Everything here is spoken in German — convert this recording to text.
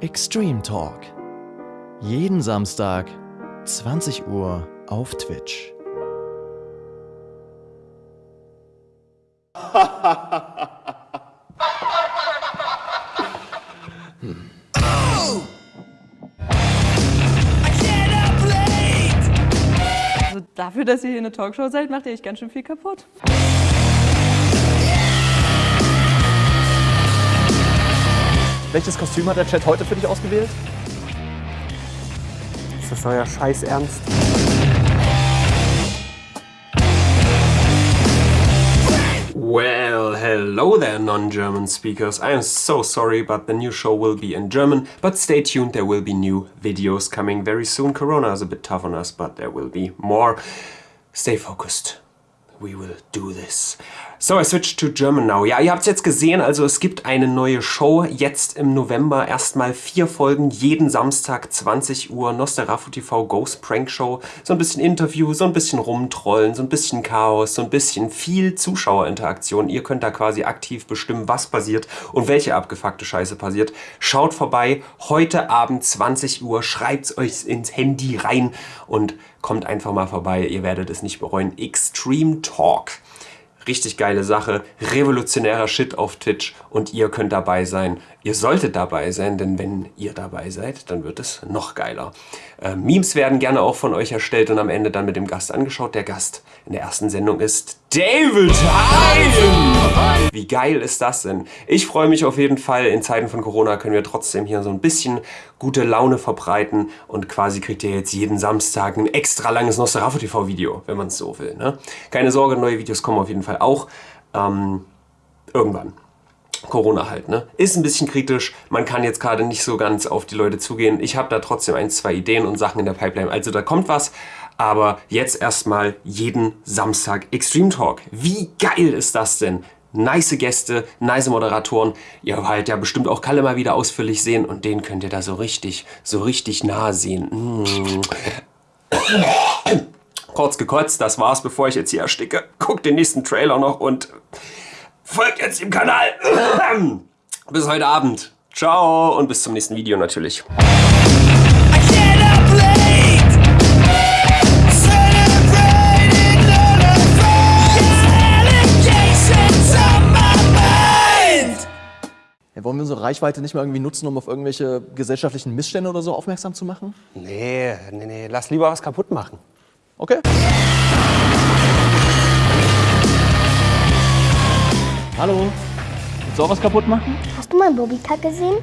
Extreme Talk. Jeden Samstag 20 Uhr auf Twitch. hm. Dafür, dass ihr hier eine Talkshow seid, macht ihr echt ganz schön viel kaputt. Welches Kostüm hat der Chat heute für dich ausgewählt? Ist das euer Scheiß Ernst? Hello there, non-German speakers. I am so sorry, but the new show will be in German. But stay tuned, there will be new videos coming very soon. Corona is a bit tough on us, but there will be more. Stay focused. We will do this. So, I switched to German now. Ja, ihr habt es jetzt gesehen, also es gibt eine neue Show jetzt im November. Erstmal vier Folgen, jeden Samstag 20 Uhr. Nosterafu TV Ghost Prank Show. So ein bisschen Interview, so ein bisschen rumtrollen, so ein bisschen Chaos, so ein bisschen viel Zuschauerinteraktion. Ihr könnt da quasi aktiv bestimmen, was passiert und welche abgefuckte Scheiße passiert. Schaut vorbei, heute Abend 20 Uhr, schreibt's euch ins Handy rein und kommt einfach mal vorbei. Ihr werdet es nicht bereuen. Extreme Talk. Richtig geile Sache, revolutionärer Shit auf Twitch und ihr könnt dabei sein. Ihr solltet dabei sein, denn wenn ihr dabei seid, dann wird es noch geiler. Äh, Memes werden gerne auch von euch erstellt und am Ende dann mit dem Gast angeschaut. Der Gast in der ersten Sendung ist David Hein! Wie geil ist das denn? Ich freue mich auf jeden Fall. In Zeiten von Corona können wir trotzdem hier so ein bisschen gute Laune verbreiten und quasi kriegt ihr jetzt jeden Samstag ein extra langes Nosferatu TV Video, wenn man es so will. Ne? Keine Sorge, neue Videos kommen auf jeden Fall auch. Ähm, irgendwann. Corona halt, ne? Ist ein bisschen kritisch, man kann jetzt gerade nicht so ganz auf die Leute zugehen. Ich habe da trotzdem ein, zwei Ideen und Sachen in der Pipeline, also da kommt was. Aber jetzt erstmal jeden Samstag Extreme Talk. Wie geil ist das denn? Nice Gäste, nice Moderatoren. Ihr halt ja bestimmt auch Kalle mal wieder ausführlich sehen und den könnt ihr da so richtig, so richtig nah sehen. Mm. Kurz gekotzt, das war's, bevor ich jetzt hier ersticke. Guckt den nächsten Trailer noch und folgt jetzt dem Kanal. bis heute Abend. Ciao und bis zum nächsten Video natürlich. Ja, wollen wir unsere Reichweite nicht mal irgendwie nutzen, um auf irgendwelche gesellschaftlichen Missstände oder so aufmerksam zu machen? Nee, nee, nee, lass lieber was kaputt machen. Okay. Hallo. Willst du auch was kaputt machen? Hast du mal Bobbycat gesehen?